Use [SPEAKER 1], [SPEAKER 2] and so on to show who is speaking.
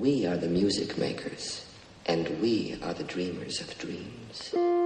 [SPEAKER 1] We are the music makers, and we are the dreamers of dreams.